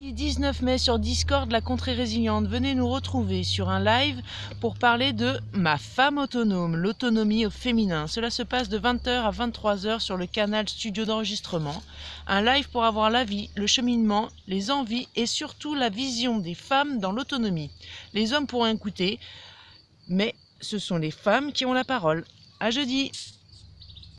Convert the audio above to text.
19 mai sur Discord, la contrée résiliente, venez nous retrouver sur un live pour parler de Ma femme autonome, l'autonomie au féminin. Cela se passe de 20h à 23h sur le canal Studio d'enregistrement. Un live pour avoir l'avis, le cheminement, les envies et surtout la vision des femmes dans l'autonomie. Les hommes pourront écouter, mais ce sont les femmes qui ont la parole. À jeudi